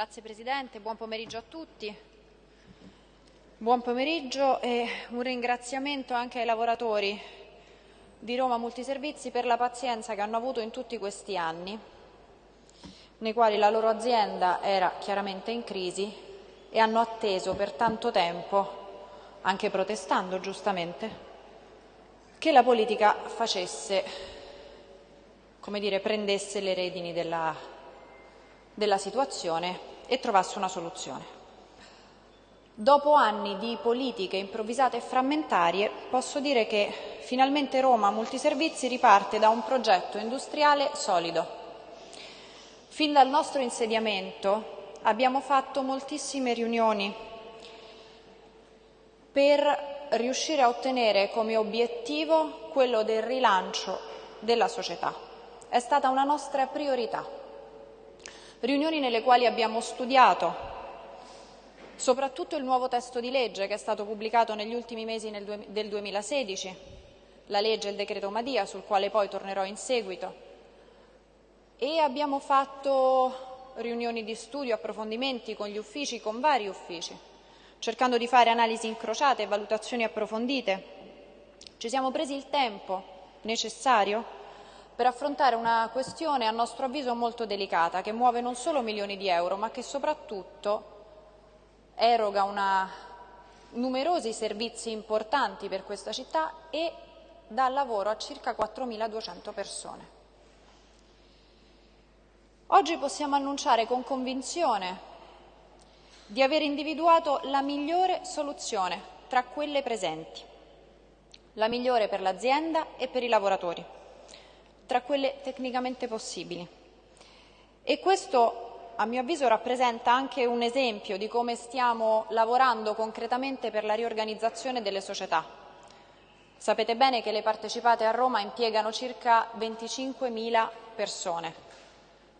Grazie Presidente, buon pomeriggio a tutti. Buon pomeriggio e un ringraziamento anche ai lavoratori di Roma Multiservizi per la pazienza che hanno avuto in tutti questi anni, nei quali la loro azienda era chiaramente in crisi e hanno atteso per tanto tempo, anche protestando giustamente, che la politica facesse, come dire, prendesse le redini della, della situazione e trovasse una soluzione. Dopo anni di politiche improvvisate e frammentarie, posso dire che finalmente Roma Multiservizi riparte da un progetto industriale solido. Fin dal nostro insediamento abbiamo fatto moltissime riunioni per riuscire a ottenere come obiettivo quello del rilancio della società. È stata una nostra priorità. Riunioni nelle quali abbiamo studiato soprattutto il nuovo testo di legge che è stato pubblicato negli ultimi mesi del 2016, la legge e il decreto Madia, sul quale poi tornerò in seguito. E abbiamo fatto riunioni di studio, approfondimenti con gli uffici, con vari uffici, cercando di fare analisi incrociate e valutazioni approfondite. Ci siamo presi il tempo necessario per affrontare una questione a nostro avviso molto delicata, che muove non solo milioni di euro, ma che soprattutto eroga una, numerosi servizi importanti per questa città e dà lavoro a circa 4.200 persone. Oggi possiamo annunciare con convinzione di aver individuato la migliore soluzione tra quelle presenti, la migliore per l'azienda e per i lavoratori, tra quelle tecnicamente possibili. E questo a mio avviso rappresenta anche un esempio di come stiamo lavorando concretamente per la riorganizzazione delle società. Sapete bene che le partecipate a Roma impiegano circa 25.000 persone,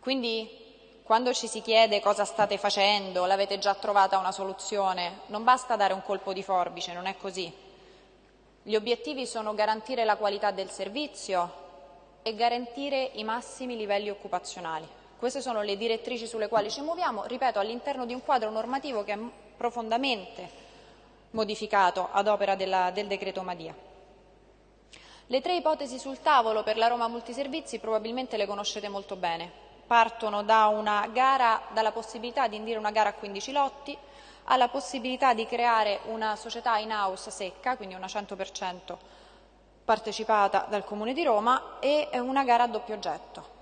quindi quando ci si chiede cosa state facendo, l'avete già trovata una soluzione, non basta dare un colpo di forbice, non è così. Gli obiettivi sono garantire la qualità del servizio e garantire i massimi livelli occupazionali. Queste sono le direttrici sulle quali ci muoviamo, ripeto, all'interno di un quadro normativo che è profondamente modificato ad opera della, del decreto Madia. Le tre ipotesi sul tavolo per la Roma Multiservizi probabilmente le conoscete molto bene. Partono da gara, dalla possibilità di indire una gara a 15 lotti, alla possibilità di creare una società in house secca, quindi una 100% partecipata dal Comune di Roma, e una gara a doppio oggetto.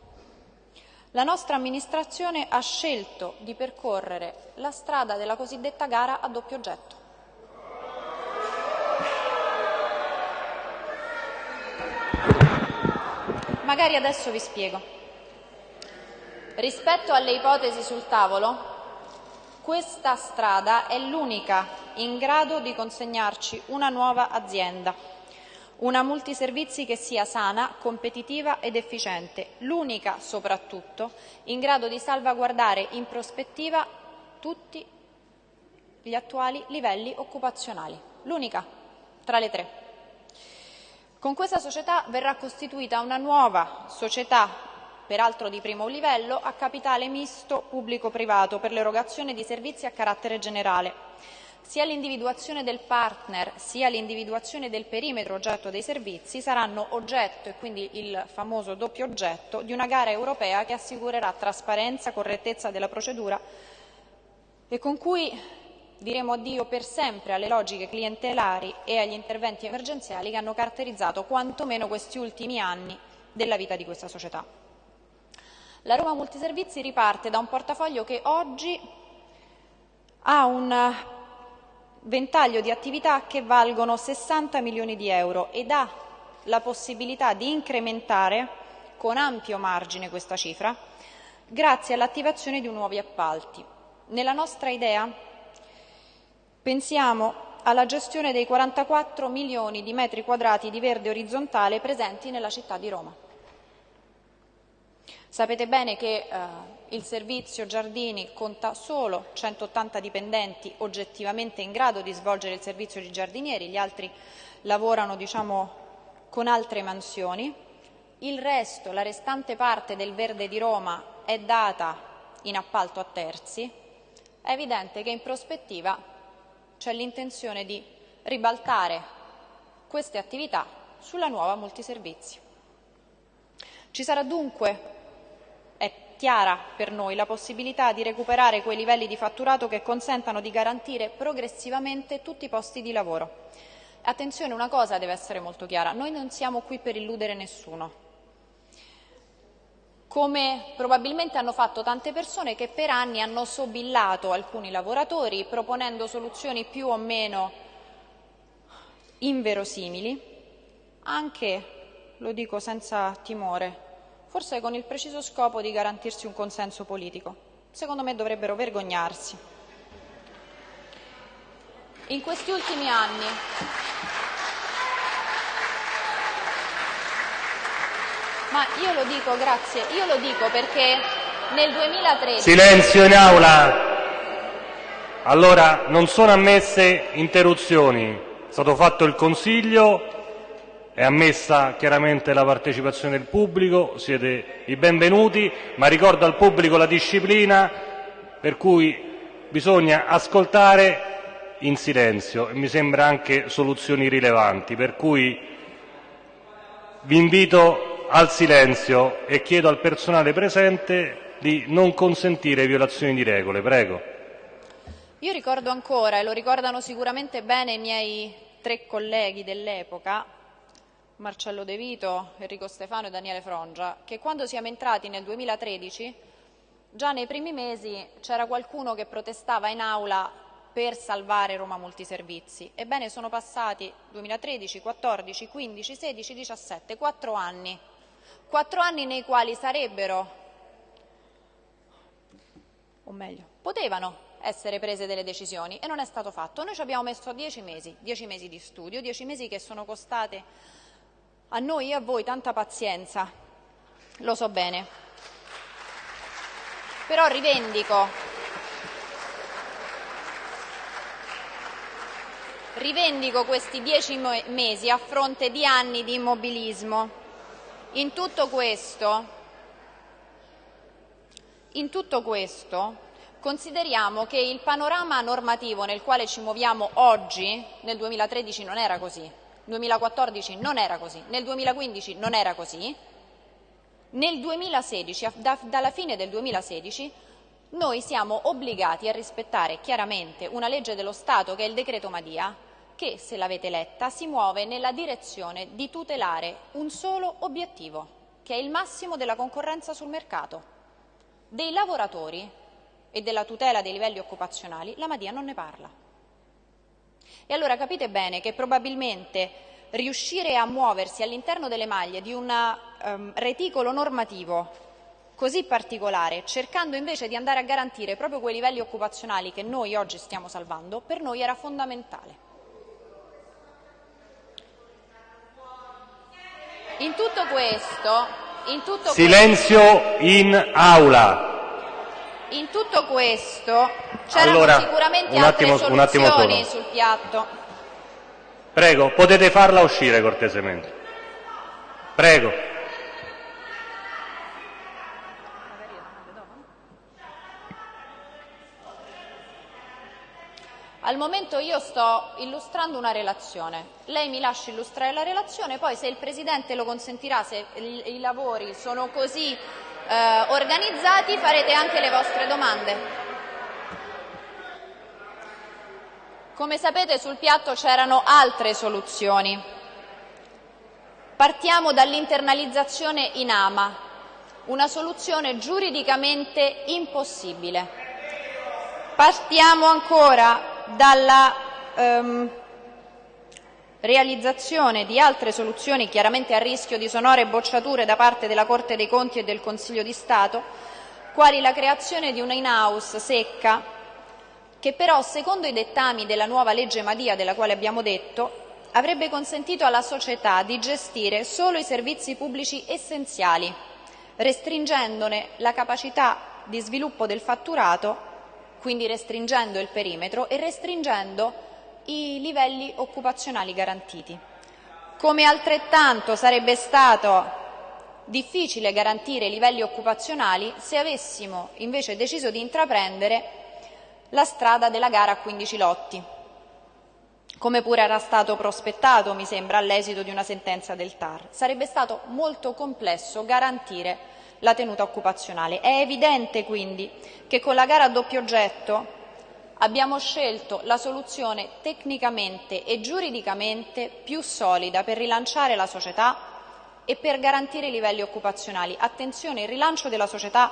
La nostra amministrazione ha scelto di percorrere la strada della cosiddetta gara a doppio oggetto. Magari adesso vi spiego. Rispetto alle ipotesi sul tavolo, questa strada è l'unica in grado di consegnarci una nuova azienda una multiservizi che sia sana, competitiva ed efficiente, l'unica soprattutto in grado di salvaguardare in prospettiva tutti gli attuali livelli occupazionali, l'unica tra le tre. Con questa società verrà costituita una nuova società, peraltro di primo livello, a capitale misto pubblico-privato per l'erogazione di servizi a carattere generale sia l'individuazione del partner sia l'individuazione del perimetro oggetto dei servizi saranno oggetto, e quindi il famoso doppio oggetto, di una gara europea che assicurerà trasparenza, correttezza della procedura e con cui diremo addio per sempre alle logiche clientelari e agli interventi emergenziali che hanno caratterizzato quantomeno questi ultimi anni della vita di questa società. La Roma Multiservizi riparte da un portafoglio che oggi ha un ventaglio di attività che valgono 60 milioni di euro ed ha la possibilità di incrementare con ampio margine questa cifra grazie all'attivazione di nuovi appalti. Nella nostra idea pensiamo alla gestione dei 44 milioni di metri quadrati di verde orizzontale presenti nella città di Roma. Sapete bene che eh, il servizio Giardini conta solo 180 dipendenti oggettivamente in grado di svolgere il servizio di giardinieri, gli altri lavorano diciamo, con altre mansioni. Il resto, la restante parte del verde di Roma è data in appalto a terzi è evidente che in prospettiva c'è l'intenzione di ribaltare queste attività sulla nuova multiservizi. Ci sarà dunque, chiara per noi, la possibilità di recuperare quei livelli di fatturato che consentano di garantire progressivamente tutti i posti di lavoro. Attenzione, una cosa deve essere molto chiara, noi non siamo qui per illudere nessuno come probabilmente hanno fatto tante persone che per anni hanno sobillato alcuni lavoratori proponendo soluzioni più o meno inverosimili, anche, lo dico senza timore, forse con il preciso scopo di garantirsi un consenso politico. Secondo me dovrebbero vergognarsi. In questi ultimi anni Ma io lo dico, grazie, io lo dico perché nel 2013... Silenzio in aula! Allora, non sono ammesse interruzioni. È stato fatto il consiglio, è ammessa chiaramente la partecipazione del pubblico, siete i benvenuti, ma ricordo al pubblico la disciplina per cui bisogna ascoltare in silenzio e mi sembra anche soluzioni rilevanti, per cui vi invito al silenzio e chiedo al personale presente di non consentire violazioni di regole. Prego. Io ricordo ancora, e lo ricordano sicuramente bene i miei tre colleghi dell'epoca, Marcello De Vito, Enrico Stefano e Daniele Frongia, che quando siamo entrati nel 2013, già nei primi mesi c'era qualcuno che protestava in aula per salvare Roma Multiservizi. Ebbene, sono passati 2013, 14, 15, 16, 17, quattro anni quattro anni nei quali sarebbero, o meglio, potevano essere prese delle decisioni e non è stato fatto. Noi ci abbiamo messo dieci mesi, dieci mesi di studio, dieci mesi che sono costate a noi e a voi tanta pazienza, lo so bene. Però rivendico, rivendico questi dieci mesi a fronte di anni di immobilismo. In tutto questo, in tutto questo consideriamo che il panorama normativo nel quale ci muoviamo oggi, nel 2013 non era così, 2014 non era così, nel 2015 non era così, nel 2016, da, dalla fine del 2016, noi siamo obbligati a rispettare chiaramente una legge dello Stato che è il decreto Madia, che, se l'avete letta, si muove nella direzione di tutelare un solo obiettivo, che è il massimo della concorrenza sul mercato. Dei lavoratori e della tutela dei livelli occupazionali la Madia non ne parla. E allora capite bene che probabilmente riuscire a muoversi all'interno delle maglie di un um, reticolo normativo così particolare, cercando invece di andare a garantire proprio quei livelli occupazionali che noi oggi stiamo salvando, per noi era fondamentale. In tutto questo, in tutto Silenzio questo, in aula. In tutto questo c'erano allora, sicuramente un attimo, altre un attimo solo. sul piatto. Prego, potete farla uscire cortesemente. Prego. Al momento io sto illustrando una relazione, lei mi lascia illustrare la relazione, poi se il Presidente lo consentirà, se i lavori sono così eh, organizzati, farete anche le vostre domande. Come sapete sul piatto c'erano altre soluzioni. Partiamo dall'internalizzazione in AMA, una soluzione giuridicamente impossibile. Partiamo ancora dalla ehm, realizzazione di altre soluzioni chiaramente a rischio di sonore bocciature da parte della Corte dei Conti e del Consiglio di Stato, quali la creazione di una in-house secca che però, secondo i dettami della nuova legge Madia della quale abbiamo detto, avrebbe consentito alla società di gestire solo i servizi pubblici essenziali, restringendone la capacità di sviluppo del fatturato quindi restringendo il perimetro e restringendo i livelli occupazionali garantiti. Come altrettanto sarebbe stato difficile garantire i livelli occupazionali se avessimo invece deciso di intraprendere la strada della gara a 15 lotti, come pure era stato prospettato, mi sembra, all'esito di una sentenza del TAR. Sarebbe stato molto complesso garantire la tenuta occupazionale. È evidente quindi che con la gara a doppio oggetto abbiamo scelto la soluzione tecnicamente e giuridicamente più solida per rilanciare la società e per garantire i livelli occupazionali. Attenzione, il rilancio della società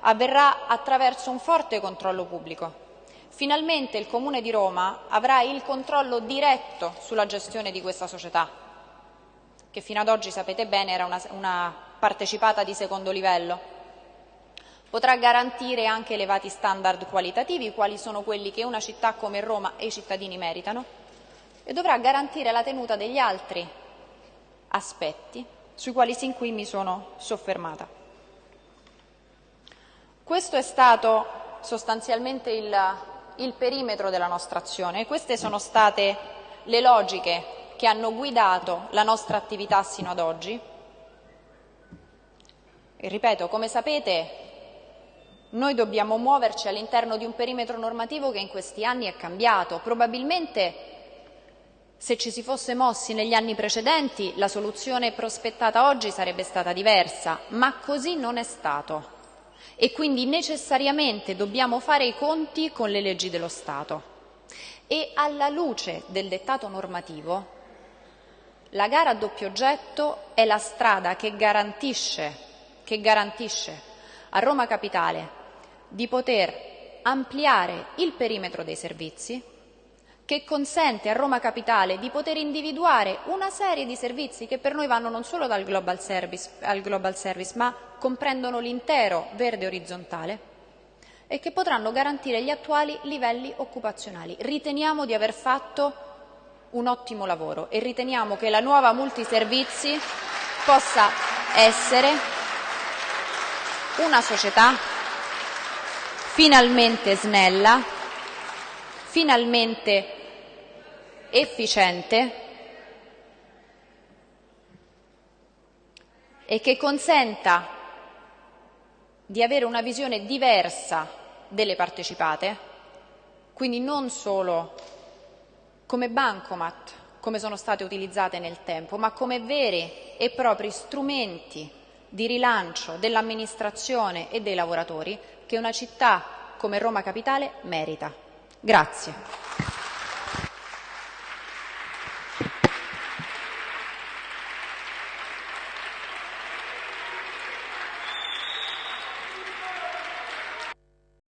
avverrà attraverso un forte controllo pubblico. Finalmente il Comune di Roma avrà il controllo diretto sulla gestione di questa società, che fino ad oggi, sapete bene, era una, una partecipata di secondo livello. Potrà garantire anche elevati standard qualitativi, quali sono quelli che una città come Roma e i cittadini meritano, e dovrà garantire la tenuta degli altri aspetti sui quali sin qui mi sono soffermata. Questo è stato sostanzialmente il, il perimetro della nostra azione queste sono state le logiche che hanno guidato la nostra attività sino ad oggi. E ripeto, come sapete, noi dobbiamo muoverci all'interno di un perimetro normativo che in questi anni è cambiato. Probabilmente se ci si fosse mossi negli anni precedenti la soluzione prospettata oggi sarebbe stata diversa, ma così non è stato. E quindi necessariamente dobbiamo fare i conti con le leggi dello Stato. E alla luce del dettato normativo, la gara a doppio oggetto è la strada che garantisce, che garantisce a Roma Capitale di poter ampliare il perimetro dei servizi, che consente a Roma Capitale di poter individuare una serie di servizi che per noi vanno non solo dal global service al global service, ma comprendono l'intero verde orizzontale e che potranno garantire gli attuali livelli occupazionali. Riteniamo di aver fatto un ottimo lavoro e riteniamo che la nuova multiservizi possa essere una società finalmente snella, finalmente efficiente e che consenta di avere una visione diversa delle partecipate, quindi non solo come bancomat, come sono state utilizzate nel tempo, ma come veri e propri strumenti di rilancio dell'amministrazione e dei lavoratori che una città come Roma Capitale merita. Grazie.